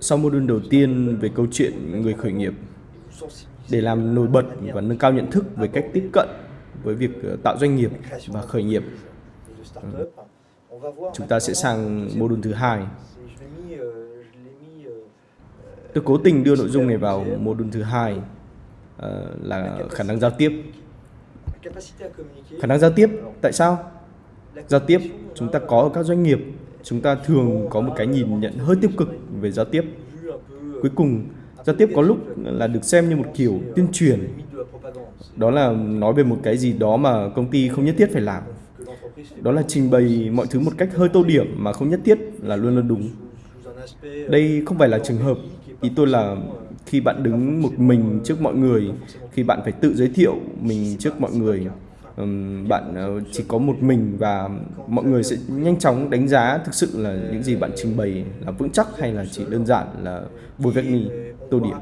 Sau module đầu tiên về câu chuyện người khởi nghiệp, để làm nổi bật và nâng cao nhận thức về cách tiếp cận với việc ờ, tạo doanh nghiệp và khởi nghiệp, chúng ta sẽ sang module thứ hai. Tôi cố tình đưa nội dung này vào module thứ hai ờ, là khả năng giao tiếp. Khả năng giao tiếp, tại sao? Giao tiếp chúng ta có ở các doanh nghiệp, chúng ta thường có một cái nhìn nhận hơi tiêu cực về giao tiếp. Cuối cùng, giao tiếp có lúc là được xem như một kiểu tuyên truyền. Đó là nói về một cái gì đó mà công ty không nhất thiết phải làm. Đó là trình bày mọi thứ một cách hơi tô điểm mà không nhất thiết là luôn luôn đúng. Đây không phải là trường hợp, ý tôi là khi bạn đứng một mình trước mọi người, khi bạn phải tự giới thiệu mình trước mọi người, bạn ờ, chỉ có một mình và mọi người sẽ nhanh chóng đánh giá thực sự là những gì bạn trình bày là vững chắc hay là chỉ đơn giản là bôi vét ni tô điểm.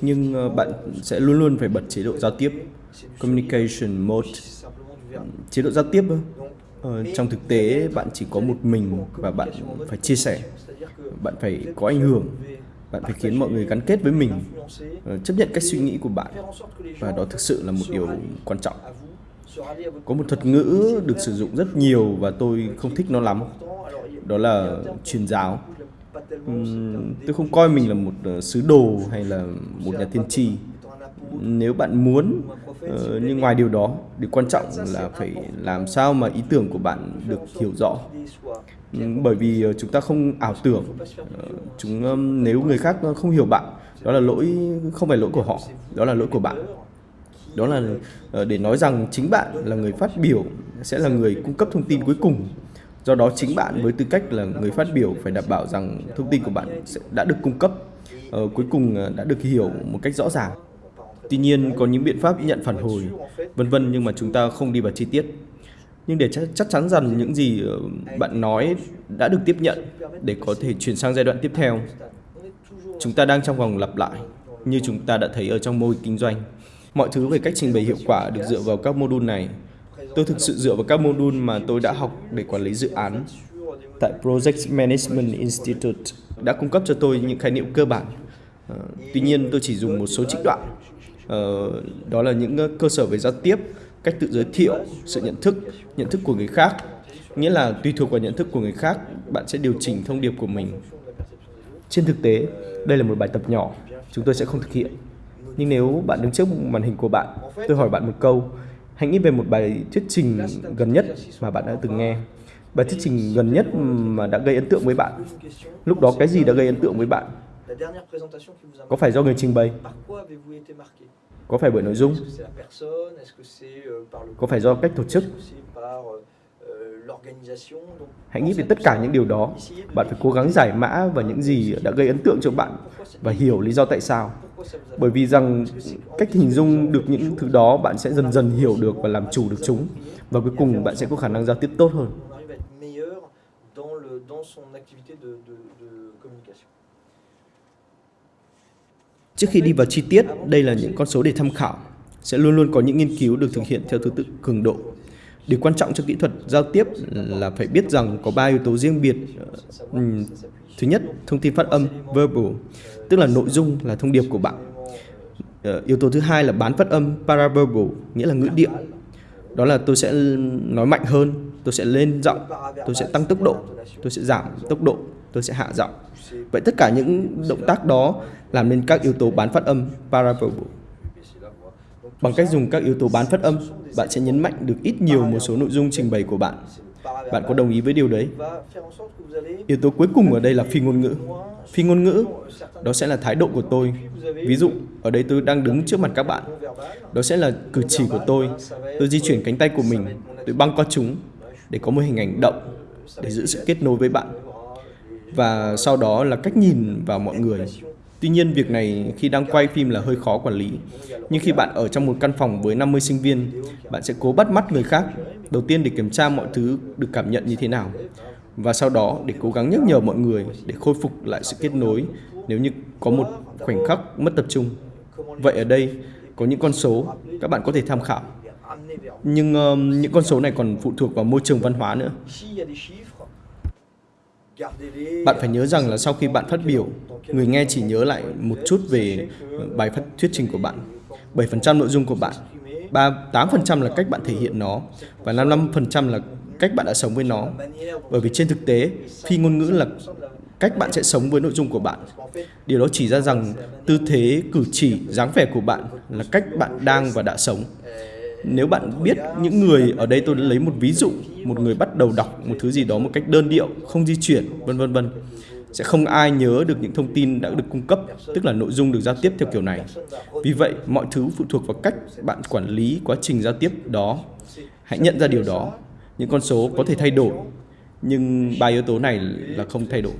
Nhưng ờ, bạn sẽ luôn luôn phải bật chế độ giao tiếp communication mode chế độ giao tiếp ờ, trong thực tế bạn chỉ có một mình và bạn phải chia sẻ bạn phải có ảnh hưởng bạn phải khiến mọi người gắn kết với mình ờ, chấp nhận cách suy nghĩ của bạn. Và đó thực sự là một điều quan trọng. Có một thuật ngữ được sử dụng rất nhiều và tôi không thích nó lắm. Đó là truyền giáo. Tôi không coi mình là một ờ, sứ đồ hay là một nhà tiên tri. Nếu bạn muốn uh, nhưng ngoài điều đó điều quan trọng là phải làm sao mà ý tưởng của bạn được hiểu rõ. Ừ, bởi vì ờ, chúng ta không ảo tưởng ờ, chúng nếu người khác không hiểu bạn đó là lỗi không phải lỗi của họ đó là lỗi của bạn. Đó là ờ, để nói rằng chính bạn là người phát biểu sẽ là người cung cấp thông tin cuối cùng. Do đó chính bạn với tư cách là người phát biểu phải đảm bảo rằng thông tin của bạn sẽ đã được cung cấp cuối cùng đã được hiểu một cách rõ ràng. Tuy nhiên có những biện pháp nhận phản hồi, vân vân nhưng mà chúng ta không đi vào chi tiết. Nhưng để chắc chắn rằng những gì ờ, bạn nói đã được tiếp nhận để có thể chuyển sang giai đoạn tiếp theo, chúng ta đang trong vòng lặp lại như chúng ta đã thấy ở trong mô hình kinh doanh. Mọi thứ về cách trình bày hiệu quả được dựa vào các mô đun này. Tôi thực sự dựa vào các mô đun mà tôi đã học để quản lý dự án. Tại Project Management Institute đã cung cấp cho tôi những khái niệm cơ bản. Uh, tuy nhiên tôi chỉ dùng một số trích đoạn uh, đó là những cơ sở về giao tiếp cách tự giới thiệu sự nhận thức nhận thức của người khác. Nghĩa là tùy thuộc vào nhận thức của người khác, bạn sẽ điều chỉnh thông điệp của mình. Trên thực tế, đây là một bài tập nhỏ, chúng tôi sẽ không thực hiện. Nhưng nếu bạn đứng trước màn hình của bạn, tôi hỏi bạn một câu. Hãy nghĩ về một bài thuyết trình gần nhất mà bạn đã từng nghe. Bài thuyết trình gần nhất mà đã gây ấn tượng với bạn. Lúc đó cái gì đã gây ấn tượng với bạn? Có phải do người trình bày? Có phải bởi nội dung? Euh, có phải do cách tổ chức? Euh, euh, Hãy nghĩ về tất cả những điều đó. Bạn phải cố gắng giải mã và những gì đã gây ấn tượng cho bạn và hiểu lý do tại sao. Bởi vì rằng cách hình dung được những thứ đó bạn sẽ dần dần hiểu được và làm chủ được chúng. Và cuối cùng bạn sẽ có khả năng giao tiếp tốt hơn. Trước khi đi vào chi tiết, đây là những con số để tham khảo. Sẽ luôn luôn có những nghiên cứu được thực hiện theo thứ tự cường độ. Điều quan trọng trong kỹ thuật giao tiếp là phải biết rằng có ba yếu tố riêng biệt. Ừ, thứ nhất, thông tin phát âm, verbal, tức là nội dung là thông điệp của bạn. Ờ, yếu tố thứ hai là bán phát âm, paraverbal, nghĩa là ngữ điệu. Đó là tôi sẽ nói mạnh hơn, tôi sẽ lên giọng, tôi sẽ tăng tốc độ, tôi sẽ giảm tốc độ, tôi sẽ hạ giọng. Vậy tất cả những động tác đó làm nên các yếu tố bán phát âm paraverbal. Bằng cách dùng các yếu tố bán phát âm, bạn sẽ nhấn mạnh được ít nhiều một số nội dung trình bày của bạn. Bạn có đồng ý với điều đấy? Yếu tố cuối cùng ở đây là phi ngôn ngữ. Phi ngôn ngữ, đó sẽ là thái độ của tôi. Ví dụ, ở đây tôi đang đứng trước mặt các bạn. Đó sẽ là cử chỉ của tôi. Tôi di chuyển cánh tay của mình, tôi băng qua chúng để có một hình ảnh động, để giữ sự kết nối với bạn. Và sau đó là cách nhìn vào mọi người Tuy nhiên, việc này khi đang quay phim là hơi khó quản lý. Nhưng khi bạn ở trong một căn phòng với 50 sinh viên, bạn sẽ cố bắt mắt người khác. Đầu tiên để kiểm tra mọi thứ được cảm nhận như thế nào. Và sau đó để cố gắng nhắc nhở mọi người để khôi phục lại sự kết nối nếu như có một khoảnh khắc mất tập trung. Vậy ở đây có những con số các bạn có thể tham khảo. Nhưng uh, những con số này còn phụ thuộc vào môi trường văn hóa nữa. Bạn phải nhớ rằng là sau khi bạn phát biểu, người nghe chỉ nhớ lại một chút về bài phát thuyết trình của bạn. 7% nội dung của bạn, 3, 8% là cách bạn thể hiện nó và 55% là cách bạn đã sống với nó. Bởi vì trên thực tế, phi ngôn ngữ là cách bạn sẽ sống với nội dung của bạn. Điều đó chỉ ra rằng tư thế, cử chỉ, dáng vẻ của bạn là cách bạn đang và đã sống. Nếu bạn biết những người ở đây tôi lấy một ví dụ, một người bắt đầu đọc một thứ gì đó một cách đơn điệu, không di chuyển, vân vân vân, sẽ không ai nhớ được những thông tin đã được cung cấp, tức là nội dung được giao tiếp theo kiểu này. Vì vậy, mọi thứ phụ thuộc vào cách bạn quản lý quá trình giao tiếp đó. Hãy nhận ra điều đó. Những con số có thể thay đổi, nhưng ba yếu tố này là không thay đổi.